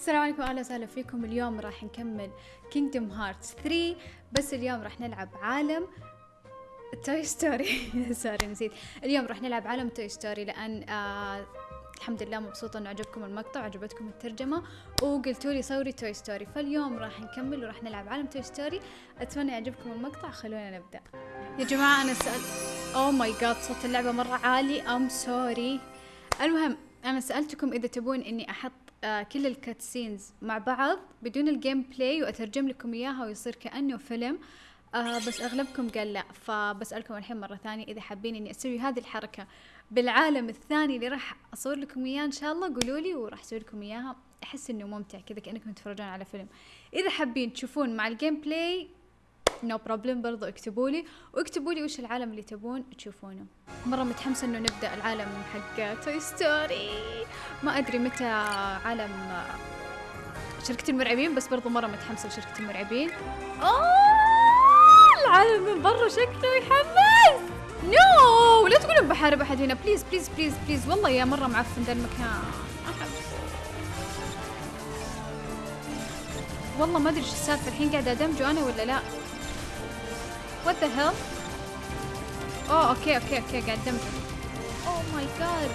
السلام عليكم أهلا وسهلا فيكم. اليوم راح نكمل كينجدوم هارتس 3 بس اليوم راح نلعب عالم توي ستوري سوري نسيت. اليوم راح نلعب عالم توي ستوري لأن آه الحمد لله مبسوطة إنه عجبكم المقطع وعجبتكم الترجمة وقلتوا لي صوري توي ستوري فاليوم راح نكمل وراح نلعب عالم توي ستوري أتمنى يعجبكم المقطع. خلونا نبدأ. يا جماعة أنا سأل اوه ماي جاد صوت اللعبة مرة عالي. ام سوري المهم أنا سألتكم إذا تبون إني أحط آه كل الكاتسينز مع بعض بدون الجيم بلاي وأترجم لكم إياها ويصير كأنه فيلم. آه بس أغلبكم قال لا فبسألكم الحين مرة ثانية إذا حابين إني أسوي هذه الحركة بالعالم الثاني اللي راح أصور لكم إياه إن شاء الله قولوا لي وراح أسوي لكم إياها. أحس إنه ممتع كذا كأنكم تتفرجون على فيلم. إذا حابين تشوفون مع الجيم بلاي نو no بروبلم برضو اكتبوا لي. واكتبوا لي وش العالم اللي تبون تشوفونه. مرة متحمسة إنه نبدأ العالم حق توي ستوري ما أدري متى عالم شركة المرعبين بس برضو مرة متحمسة لشركة المرعبين. أوه العالم من برا شكله يحمس. نو لا تقولون بحارب أحد هنا. بليز بليز بليز بليز والله يا مرة معفن ذا المكان. والله ما أدري إيش السالفة. الحين قاعدة أدمجه أنا ولا لا؟ What the hell? Oh, okay, okay, okay, got them. Oh my god.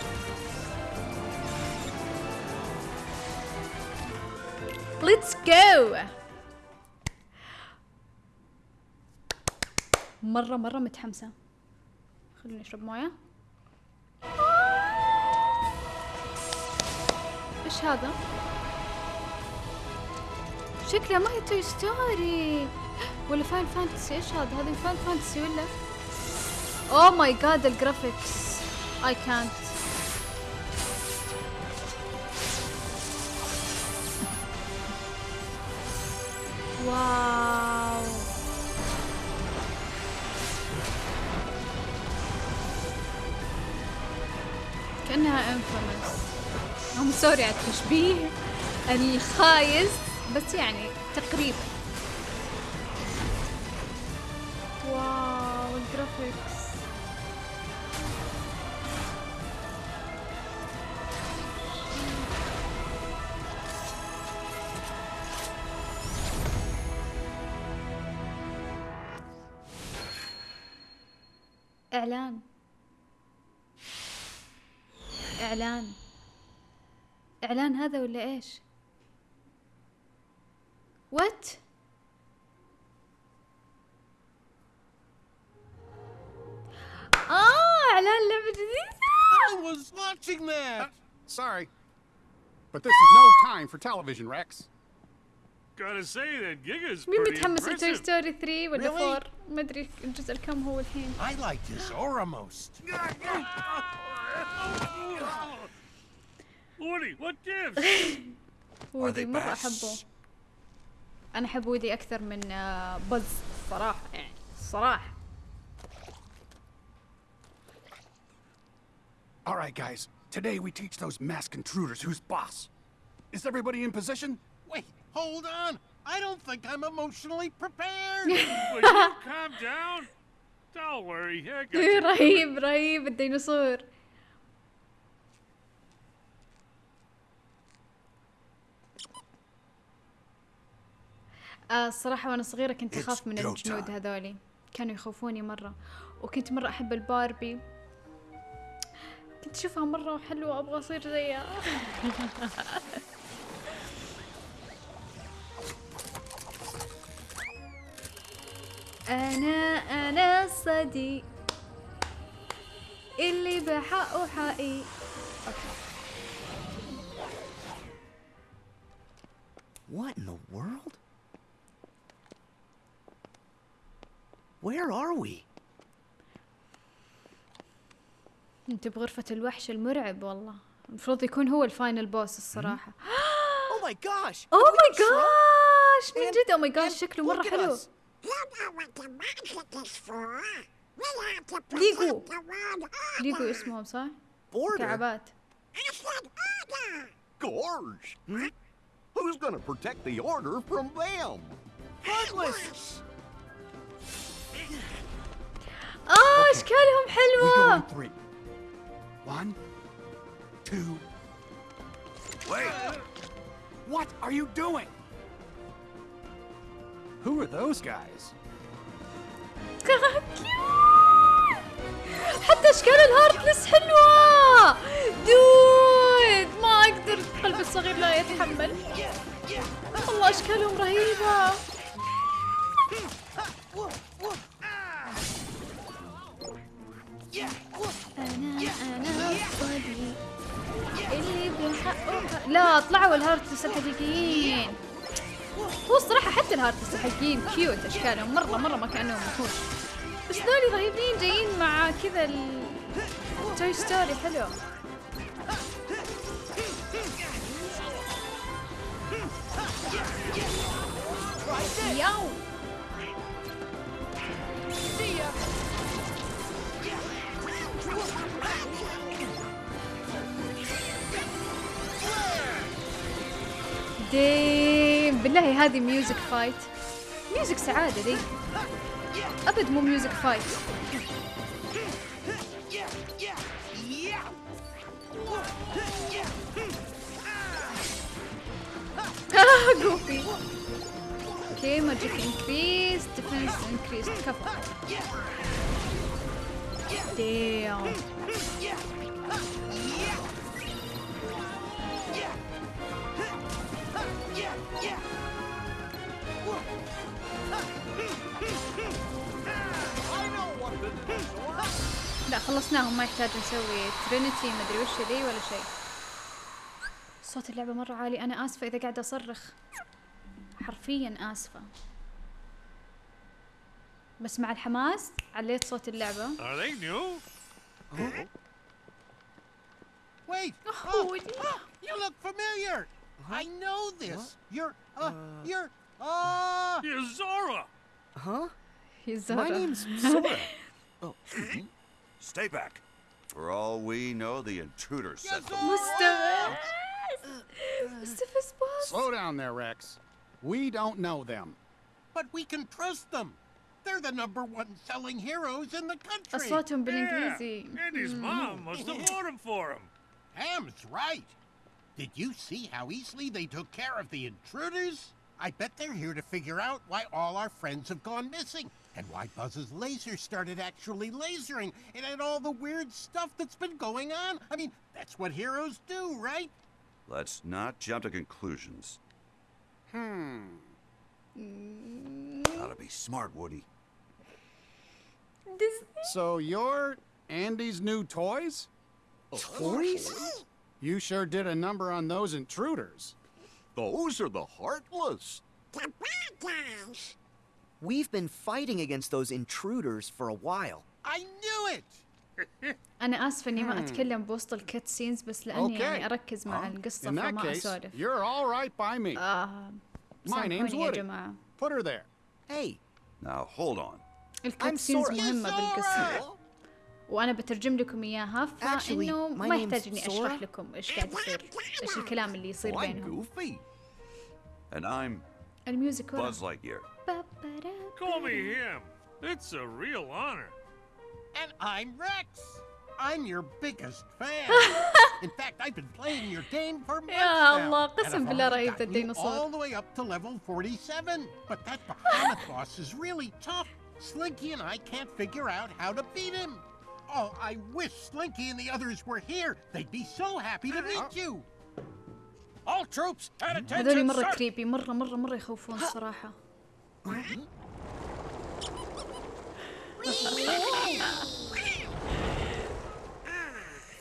Let's go. مرة مرة متحمسة. خليني اشرب موية. إيش هذا؟ شكله ما هي توي ستوري. ولا فاين فانتسي إيش هذا؟ هذا فاين فانتسي ولا؟ أوه ماي جاد الجرافيكس I can't. واو كأنها انفيمس هم سوري على التشبيه الخايس بس يعني تقريبا. واو الجرافيكس إعلان إعلان إعلان هذا ولا إيش؟ وات؟ آه إعلان لعبة جديدة I was watching that. Sorry. But this is no time for television, Rex. Gotta say that Giga's مين pretty متحمس لتوي. ستوري 3 ولا Really? 4 ما ادري الجزء الكم هو الحين I like his aura most. Woody, what gives? وودي they مرة? أحبه أنا أحب وودي أكثر من آه، بز الصراحة يعني الصراحة All right, guys. Today we teach those masked intruders who's boss. Is everybody in position? Wait, hold on. I don't think I'm emotionally prepared. Will you calm down? Don't worry, I got you. رهيب رهيب الديناصور آه الصراحة وأنا صغيرة كنت أخاف من الجنود. هذولي كانوا يخوفوني مرة وكنت مرة أحب الباربي كنت أشوفها مرة حلوة أبغى أصير زيها أنا أنا الصديق اللي بحقه حقي what in the world? Where are we? انت بغرفة الوحش المرعب والله. المفروض يكون هو الفاينل بوس الصراحة. أو ماي جاش أو ماي جاش من جد أو ماي جاش شكله مرة حلو. ليجو ليجو اسمهم صح؟ كعبات. Gorge! Hmm? Who's gonna protect the order from them? Headless! آه أشكالهم حلوة! One, two. Wait! What are you doing? Who are those guys? حتى أشكال الهارتلس حلوة دود ما أقدر قلبي الصغير لا يتحمل والله أشكالهم رهيبة أنا أنا اللي بحقه لا طلعوا الهارتلس الحقيقيين هو الصراحة حتى الهارتس الحقيقيين كيوت اشكالهم مرة مرة ما كأنهم وحوش بس ذولي رهيبين جايين مع كذا ال توي ستوري حلو. ياو. ديم بالله هذه ميوزك فايت ميوزك سعادة دي أبد مو ميوزك فايت آه جوفي اوكي ماجيك انكريس ديفنس انكريس كفو ديم لا خلصناهم ما يحتاج نسوي ترينيتي مدري وش ذي ولا شيء صوت اللعبة مرة عالي أنا آسفة إذا قاعدة أصرخ حرفيا آسفة بس مع الحماس عليت صوت اللعبة new? Wait! Oh, Oh, oh, you look familiar! Huh? I know this. What? You're, uh, uh, you're, uh... You're Sora. Huh? He's Sora. My name's Sora. oh. Stay back. For all we know, the intruder sent yes. Mustafa! Mustafa's boss. Slow down there, Rex. We don't know them. But we can trust them. They're the number one selling heroes in the country. I saw him being yeah. And his hmm. mom must have bought them for him. Hamm's right. Did you see how easily they took care of the intruders? I bet they're here to figure out why all our friends have gone missing, and why Buzz's laser started actually lasering, and all the weird stuff that's been going on. I mean, that's what heroes do, right? Let's not jump to conclusions. Hmm. Gotta be smart, Woody. So you're Andy's new toys? Toys? You sure did a number on those intruders. Those are the Heartless. The bad guys. We've been fighting against those intruders for a while. I knew it! أنا آسفة إني ما أتكلم بوسط الكت سينز بس لأني Okay. يعني أركز مع القصة In that فما case, أسولف you're all right by me. آه My name's سامحوني يا Woody. جماعة Put her there. Hey, Now, hold on. الكت سينز Sora. مهمة Yes, بالقصة وأنا بترجم لكم إياها فإنه my ما يحتاج إني أشرح Sora. لكم إيش قاعد يصير إيش الكلام اللي يصير بينهم. And I'm الميوزك ورا Buzz Lightyear. Call me him. It's a real honor. And I'm Rex! I'm your biggest fan! In fact, I've been playing your game for months يا الله، قسم بالله رهيب ذا الديناصور. all the way up to level 47. But that Bahamut boss is really tough. Slinky and I can't figure out how to beat him. Oh, I wish Slinky and the others were here. They'd be so happy to meet you. All troops, at هذول attention, مرة sir. كريبي مرة مرة مرة يخوفون الصراحة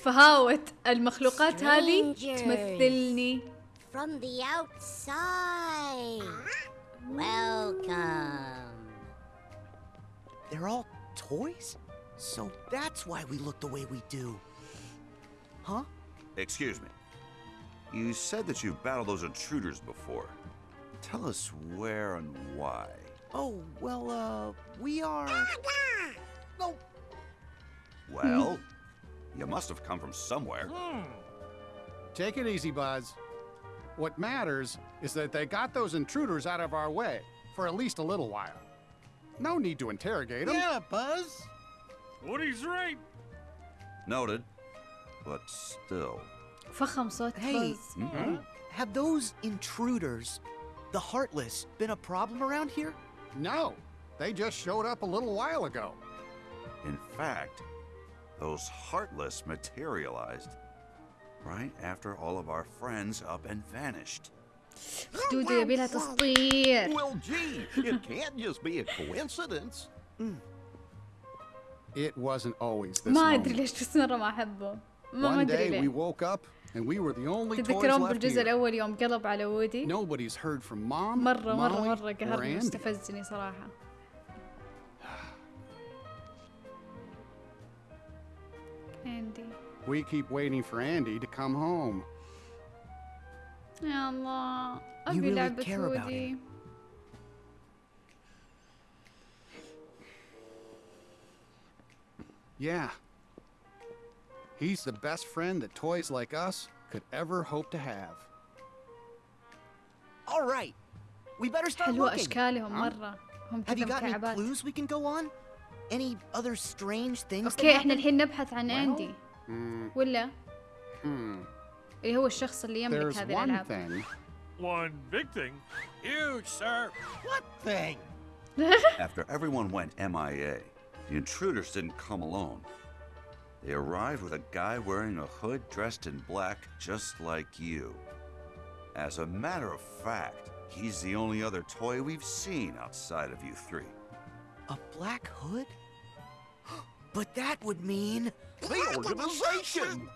فهاوة المخلوقات هذه. تمثلني From the outside. Welcome. they're all toys? So that's why we look the way we do. Huh? Excuse me. You said that you've battled those intruders before. Tell us where and why. Oh, well, uh, we are. No, Well, you must have come from somewhere. Take it easy, Buzz. What matters is that they got those intruders out of our way for at least a little while. No need to interrogate them. Yeah, Buzz. Woody's right. Noted. But still. فخم صوت Hey. بوز have those intruders, the Heartless, been a problem around here? No, they just showed up a little while ago. In fact, those Heartless materialized right after all of our friends up and vanished. دودة يبي لها تسطير Well, gee, it can't just be a coincidence. It wasn't always this ما ادري moment. ليش بس مرة ما احبه ما ما One ادري day we ليه woke up and we were the only toys تتذكرون left بالجزء here. الاول يوم قلب على وودي Nobody's heard from mom, مرة مرة Molly, مرة or قهرني Andy. واستفزني صراحة اندي We keep waiting for Andy to come home. يا الله ابي really لعبة care Yeah. He's the best friend that toys like us could ever hope to have. All right. We better start حلوة looking. اشكالهم مرة هم Have كذا you got any مكعبات clues we can go on? Any other strange things that اوكي احنا happen? الحين نبحث عن اندي Hmm. ولا Hmm. اللي هو الشخص اللي يملك There's هذه one الالعاب thing. One big thing. Huge, sir. What thing? After everyone went MIA, the intruders didn't come alone. They arrived with a guy wearing a hood dressed in black, just like you. As a matter of fact, he's the only other toy we've seen outside of you three. A black hood? But that would mean. The organization!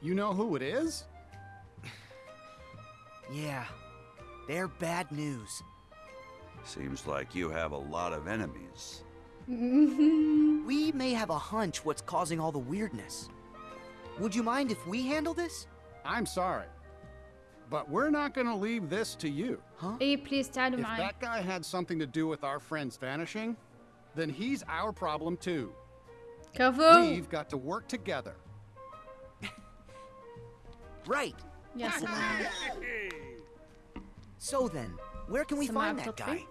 You know who it is? Yeah, they're bad news. Seems like you have a lot of enemies. Mm-hmm. we may have a hunch what's causing all the weirdness. Would you mind if we handle this? I'm sorry, but we're not going to leave this to you. Huh? Hey, please tell me. If that guy had something to do with our friend's vanishing, then he's our problem too. Careful. We've got to work together. right. Yes. so then, where can we Some find that guy?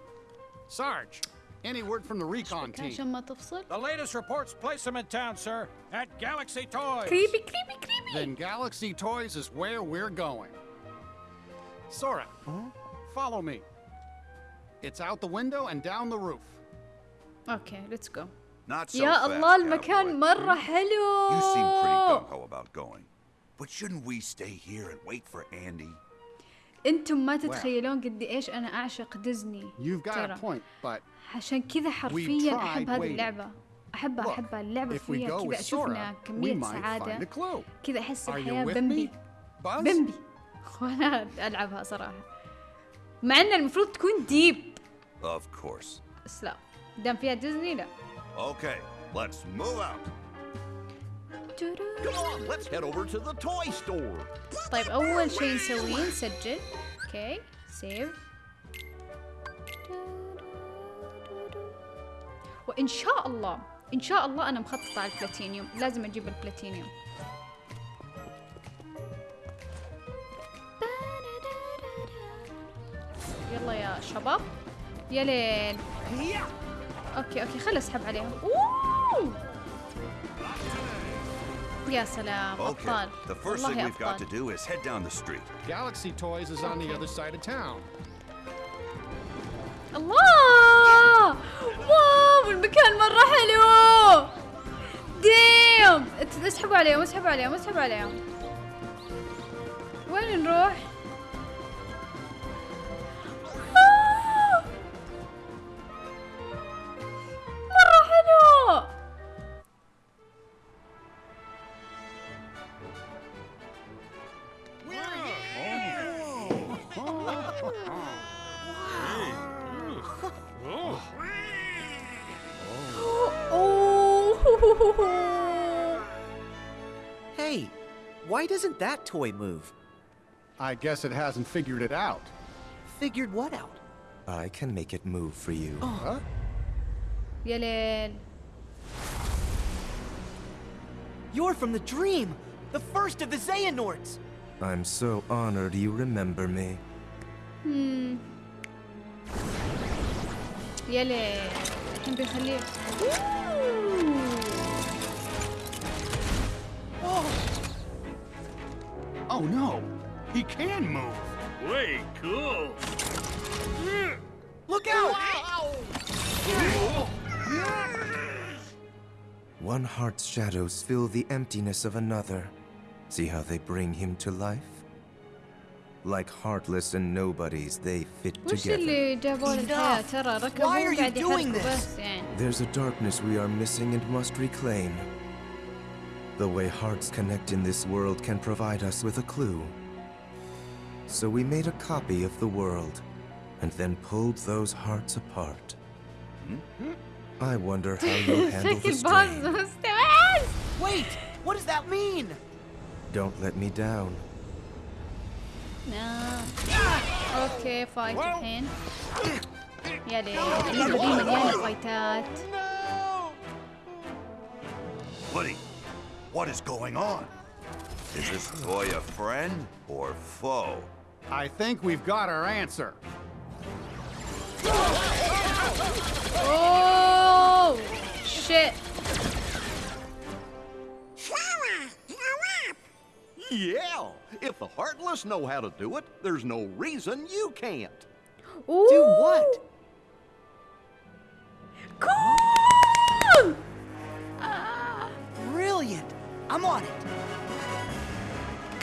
Sarge, any word from the recon كان team? عشان ما تفصل The latest reports place him in town, sir, at Galaxy Toys. كريبي كريبي كريبي Then Galaxy Toys is where we're going. Sora, follow me. It's out the window and down the roof. اوكي ليتس جو Not so يا fast, الله المكان cowboy. مرة حلو You seem pretty gung ho about going. But shouldn't we stay here and wait for Andy? أنتم ما تتخيلون قد إيش أنا أعشق ديزني ترى. عشان كذا حرفيا أحب هذه. اللعبة احبها احبها اللعبة فيها كذا with أشوف انها Sora, we كمية سعادة. كذا أحس الحياة بمبي? بمبي وأنا ألعبها صراحة مع إن المفروض تكون ديب Of course. بس لا دام فيها ديزني لا Okay, let's move out. طيب اول شيء نسويه نسجل أوكي سيف وان شاء الله ان شاء الله أنا مخططه على البلاتينيوم لازم أجيب البلاتينيوم يلا يا شباب. يا ليل. أوكي أوكي خل اسحب عليهم. أوه! يا سلام Okay, ابطال the first thing والله we've got to ابطال do is head down the street. Galaxy Toys is on the Okay. other side of town. الله واو المكان مرة حلو ديم ات- اسحبوا عليهم اسحبوا عليهم اسحبوا عليهم وين نروح؟ oh! hey, why doesn't that toy move? I guess it hasn't figured it out. Figured what out? I can make it move for you. Oh. Huh? Yelin. You're from the dream! The first of the Xehanorts! I'm so honored you remember me. Hmm. Uh. Oh. oh no, he can move. Way cool. Look out! One heart's shadows fill the emptiness of another. See how they bring him to life? Like heartless and nobodies, they fit وش together. اللي جابوا له الحياة ترى ركبوا Why are you قاعد doing يحركوا this? بس يعني There's a darkness we are missing and must reclaim. The way hearts connect in this world can provide us with a clue. So we made a copy of the world, and then pulled those hearts apart. I wonder how you'll handle the شكل باز strain. مستوعب Wait! What does that mean? Don't let me down. نعم. اوكي فايت الحين يا ليل اللعبة دي مليانة فايتات Woody, what is going on? Is this boy a friend or foe? I think we've got our answer. اوه شيت Flower, grow up. Yeah, if the Heartless know how to do it, there's no reason you can't. Do what? Cool! آه. Brilliant! I'm on it.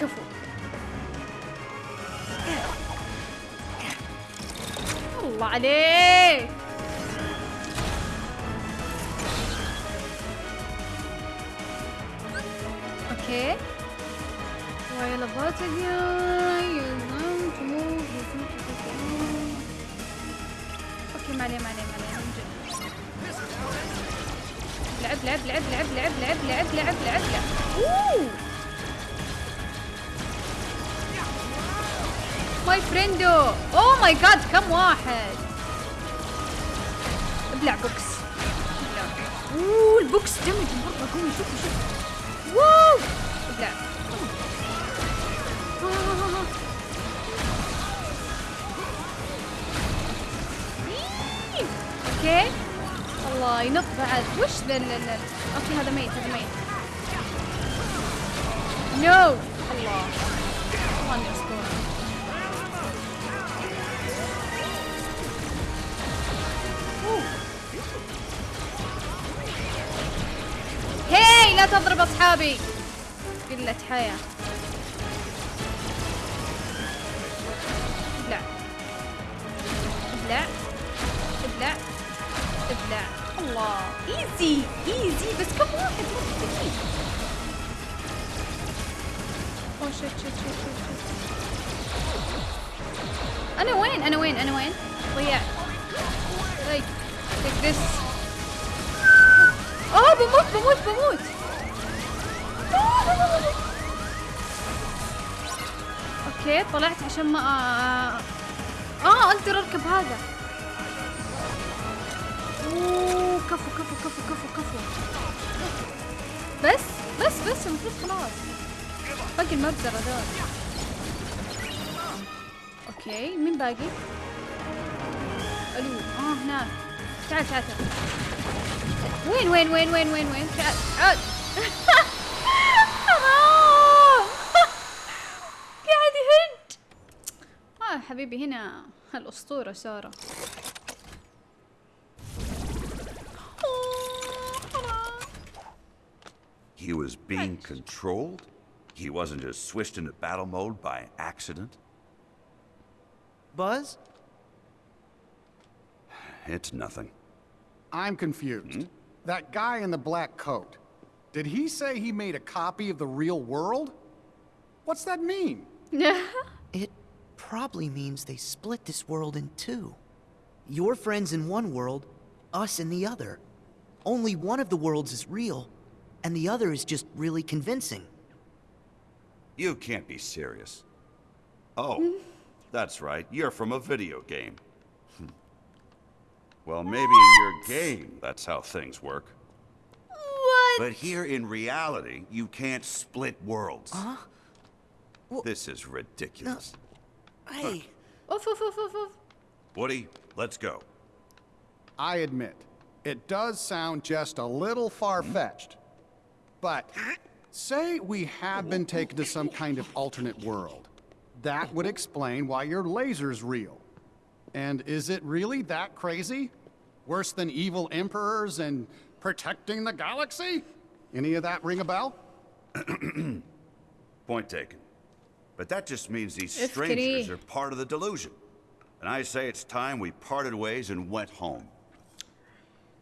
كفو الله عليك اوكي While a guy you want to move on. أوكي ما عليه ما عليه ما عليه من جد. لعب لعب لعب لعب لعب لعب لعب لعب لعب لعب. اوه ماي فريندو اوه ماي جاد كم واحد. ابلع بوكس. اوه البوكس دمج مره قوي شوف شوف. واو أوكي. الله ينط بعد. وش ذا أوكي هذا ميت هذا ميت. نو الله. الله إني هاي لا تضرب أصحابي. قلة حياة. الله ايزي ايزي بس كم واحد مرة ذكي اوه شت أنا وين أنا وين أنا وين ضيعت طيب take this آه بموت بموت بموت أوكي طلعت عشان ما آه أقدر اركب هذا بس المفروض خلاص. باقي المبزرة دول أوكي مين باقي؟ ألو آه هناك. تعال تعال تعال. وين وين وين وين وين وين؟ تعال حرام قاعد يهج آه حبيبي هنا الأسطورة سارة. Was being controlled? He wasn't just switched into battle mode by accident? Buzz? It's nothing. I'm confused. Hmm? That guy in the black coat, did he say he made a copy of the real world? What's that mean? It probably means they split this world in two. Your friends in one world, us in the other. Only one of the worlds is real, and the other is just really convincing. You can't be serious. Oh, hmm? that's right. You're from a video game. Hmm. well, maybe in your game, that's how things work. What? But here in reality, you can't split worlds. Huh? Well, this is ridiculous. No. Hey. Oof, oof, oof, oof, oof. Woody, let's go. I admit, it does sound just a little far-fetched. But say we have been taken to some kind of alternate world. That would explain why your laser's real. And is it really that crazy? Worse than evil emperors and protecting the galaxy? Any of that ring a bell? Point taken. But that just means these If strangers Kitty- are part of the delusion. And I say it's time we parted ways and went home.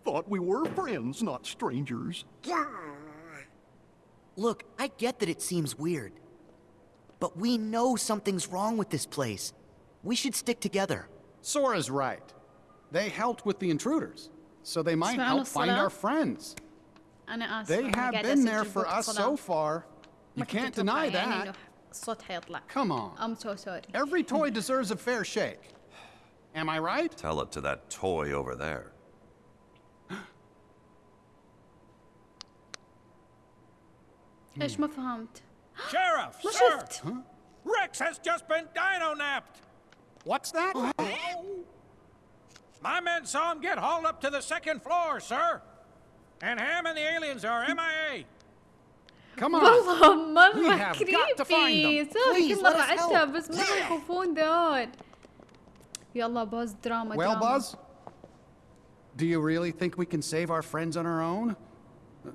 Thought we were friends, not strangers. Duh. Look, I get that it seems weird. But we know something's wrong with this place. We should stick together. Sora's right. They helped with the intruders, so they might help find our friends. They have been there for us so far. You can't deny that. Come on. I'm so sorry. Every toy deserves a fair shake. Am I right? Tell it to that toy over there. ايش ما فهمت؟ Sheriff, ما شفت. Rex has just been dino-napped. What's that? My men saw him get hauled up to the second floor, sir. And Hamm and the aliens are hmm. MIA. Come on. والله مرة كريبي صار كل رعتها Please let us help. يلا Well, Buzz, do you really think we can save our friends on our own?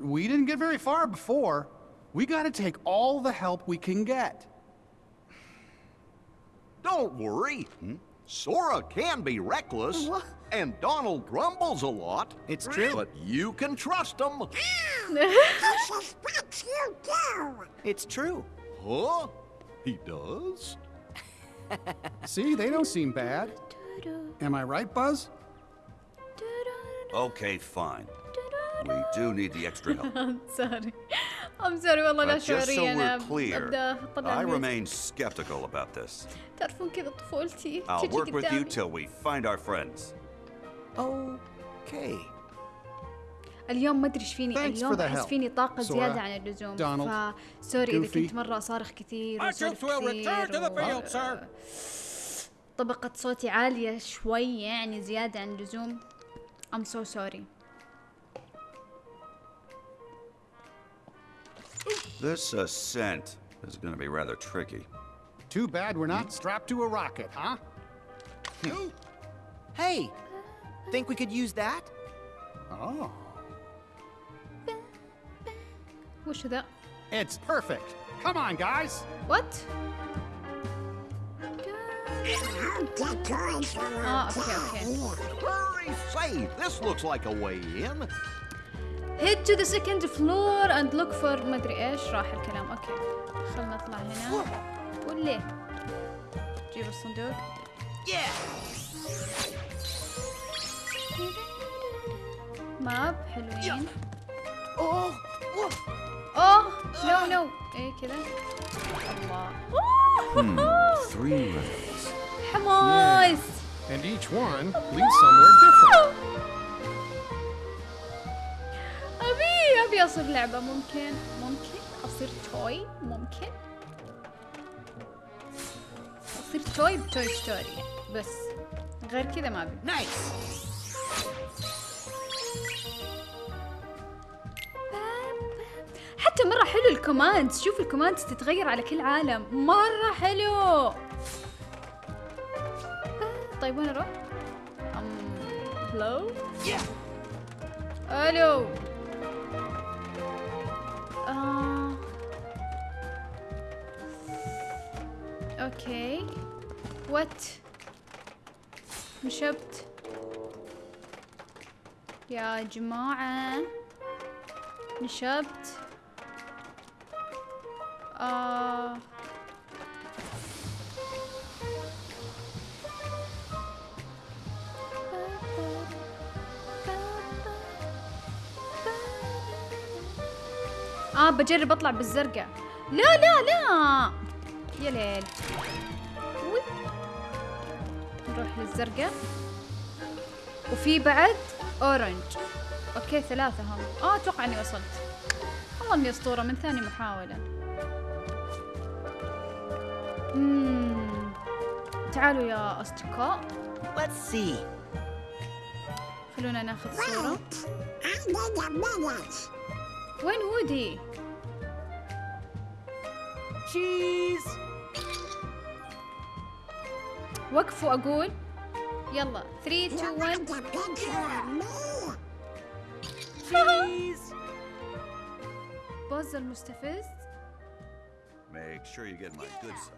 We didn't get very far before. We gotta take all the help we can get. Don't worry. Hmm? Sora can be reckless, what? and Donald grumbles a lot. It's true. But you can trust him. this is what you do. It's true. Huh? He does? See, they don't seem bad. Am I right, Buzz? Okay, fine. We do need the extra help. I'm sorry. I'm sorry والله لا But just so شعوري أنا we're clear, ابدا اطلع I remain skeptical about this. تعرفون كذا طفولتي I'll work with you till we find our friends. Okay. اليوم ما أدري إيش فيني Thanks اليوم أحس فيني طاقة Sora, زيادة عن اللزوم Donald, فسوري إذا. كنت مرة صارخ كثير the كثير! طبقة صوتي عالية شوي يعني زيادة عن اللزوم I'm so sorry This ascent is gonna be rather tricky. Too bad we're not strapped to a rocket, huh? hey! Think we could use that? Oh. What should that? It's perfect. Come on, guys. What? Oh, okay, okay. Hurry, save! This looks like a way in. Head to the second floor and look for ما ادري إيش راح الكلام أوكي خلنا نطلع هنا وليه جيب الصندوق ماب حلوين Oh, oh, اوه نو نو إيه كذا الله Hmm. حماس And each one leads somewhere different. ابي اصير لعبة ممكن؟ ممكن أصير توي؟ ممكن؟ أصير توي بتوي ستوري بس غير كذا ما أبي. Nice. حتى مرة حلو الكوماندز. شوف الكوماندز تتغير على كل عالم. مرة حلو. طيب وين أروح؟ أم... هلو؟ ألو. آه... اوكي وات نشبت يا جماعة نشبت آه آه بجرب أطلع بالزرقاء. لا لا لا. يا ليل. وي. نروح للزرقاء. وفي بعد أورنج. أوكي ثلاثة هم. آه أتوقع إني وصلت. والله إني أسطورة من ثاني محاولة. مم. تعالوا يا أصدقاء. Let's see. خلونا ناخذ صورة. وين هودي؟ Cheese. وقفوا اقول يلا 3 You 2 want 1 a picture of me? Please. بوز المستفز Make sure you get my good side.